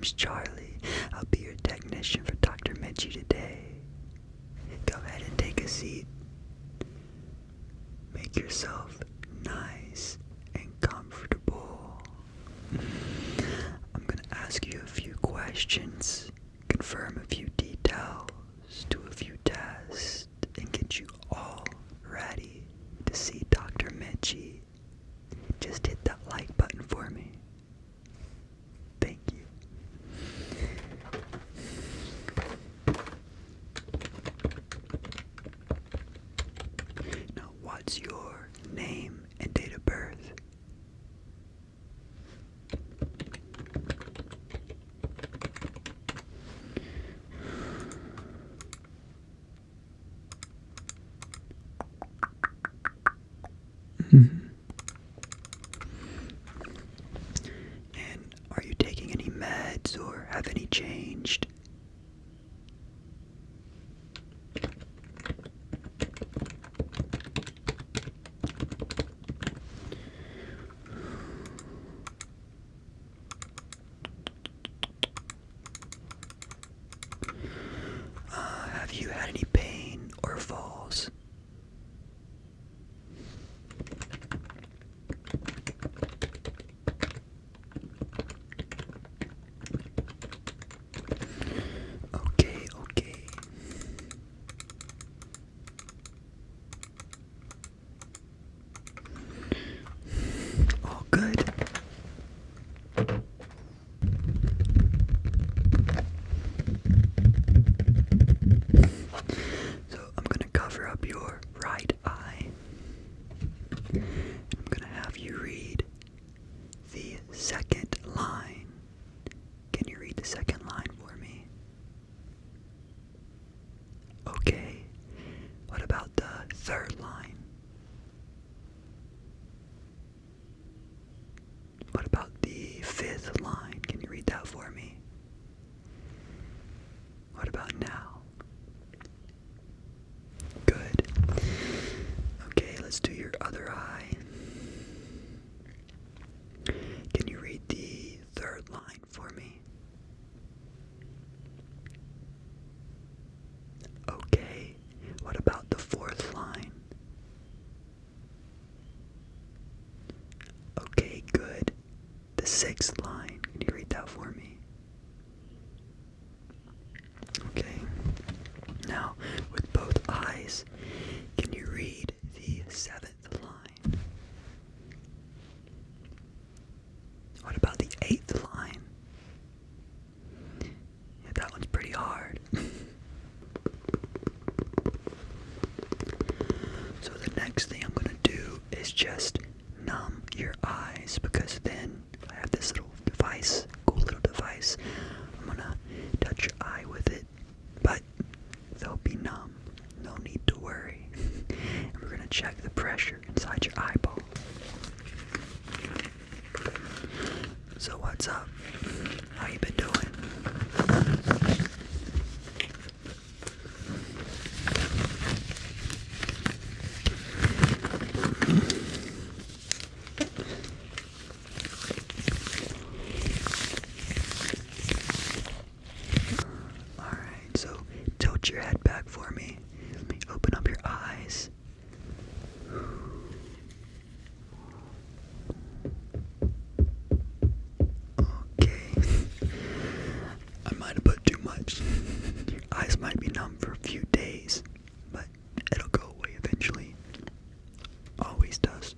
name's Charlie. I'll be your technician for Dr. Mitchie today. Go ahead and take a seat. Make yourself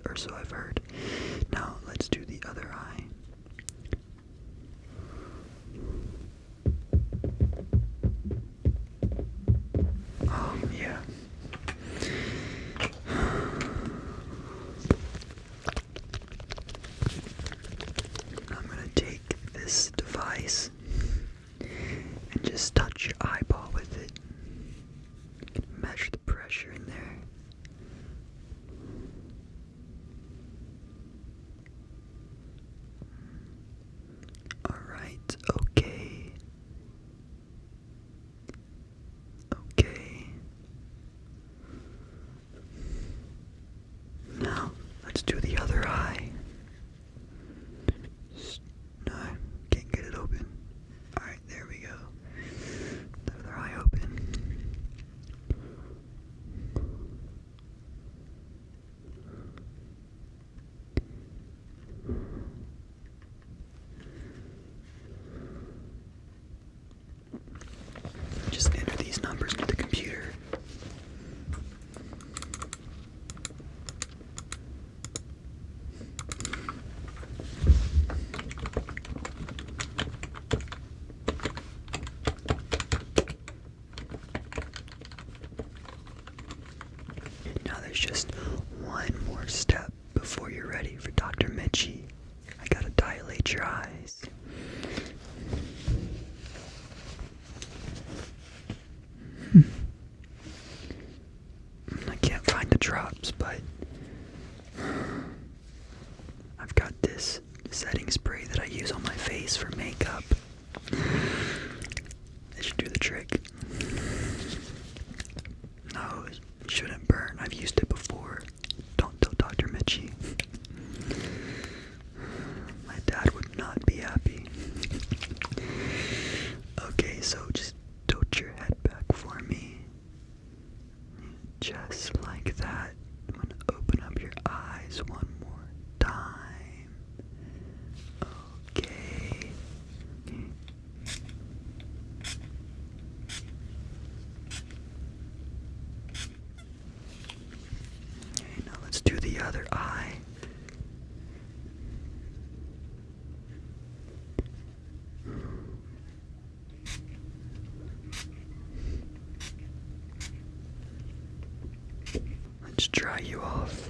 or so I've heard. Now let's do the other eye. other eye. Let's dry you off.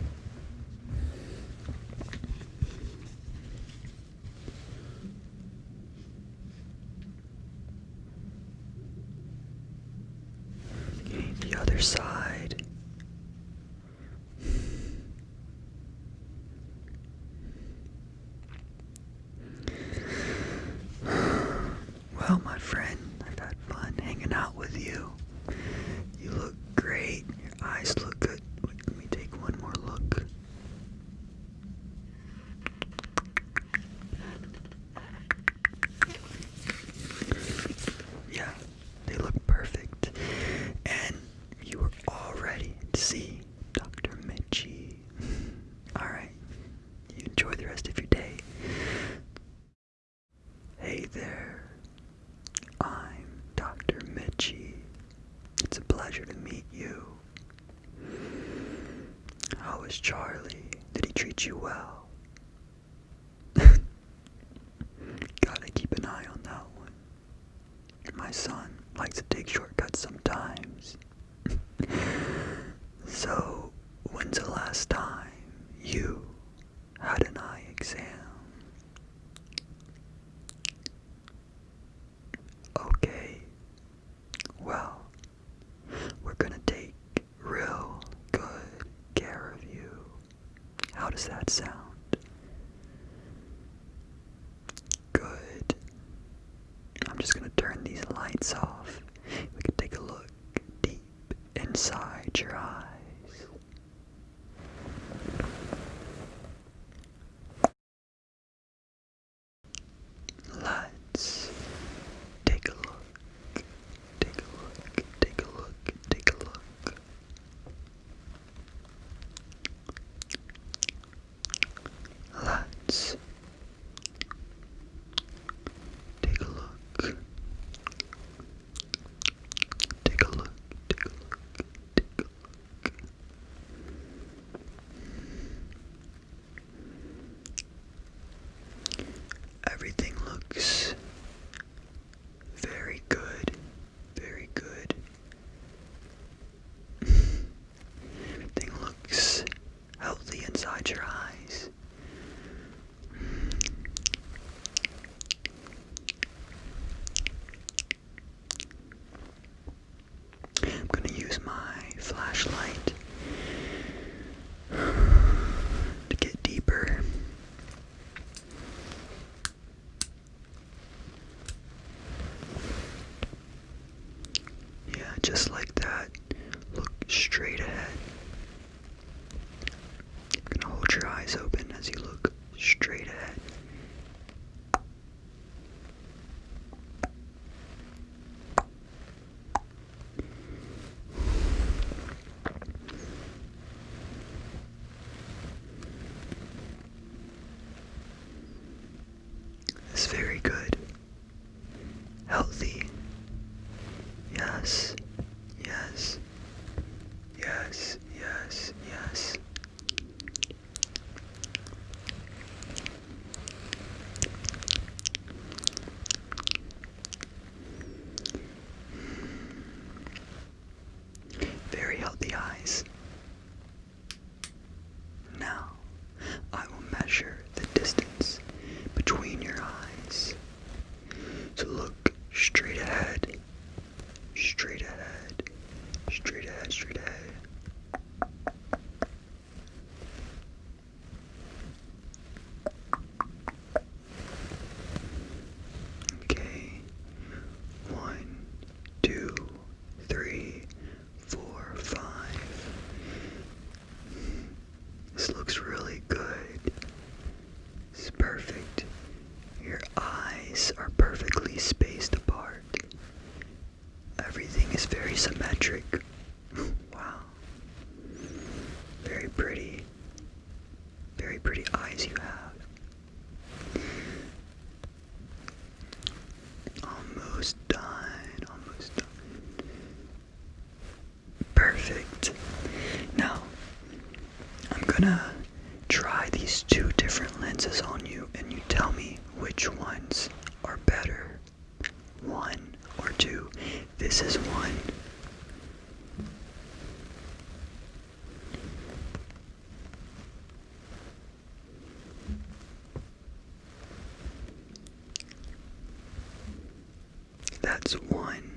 Okay, the other side. was Charlie? Did he treat you well? Gotta keep an eye on that one. My son likes to take shortcuts sometimes. so, when's the last time you had an eye? does that sound? This is one. That's one.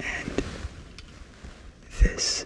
And this